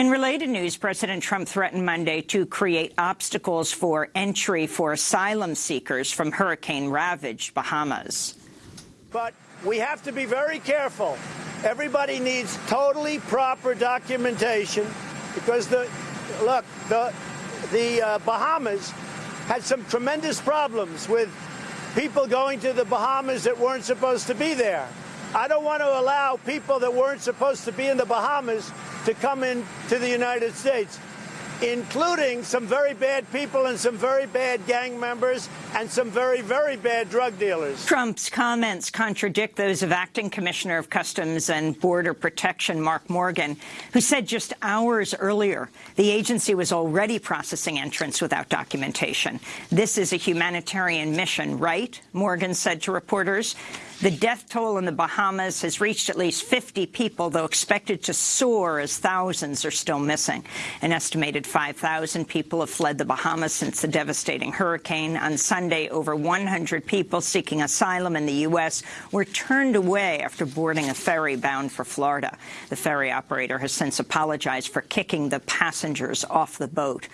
In related news, President Trump threatened Monday to create obstacles for entry for asylum seekers from hurricane-ravaged Bahamas. But we have to be very careful. Everybody needs totally proper documentation because the look the the uh, Bahamas had some tremendous problems with people going to the Bahamas that weren't supposed to be there. I don't want to allow people that weren't supposed to be in the Bahamas to come into the United States, including some very bad people and some very bad gang members and some very, very bad drug dealers. Trump's comments contradict those of Acting Commissioner of Customs and Border Protection Mark Morgan, who said just hours earlier the agency was already processing entrants without documentation. This is a humanitarian mission, right? Morgan said to reporters. The death toll in the Bahamas has reached at least 50 people, though expected to soar as thousands are still missing. An estimated 5,000 people have fled the Bahamas since the devastating hurricane. On Sunday, over 100 people seeking asylum in the U.S. were turned away after boarding a ferry bound for Florida. The ferry operator has since apologized for kicking the passengers off the boat.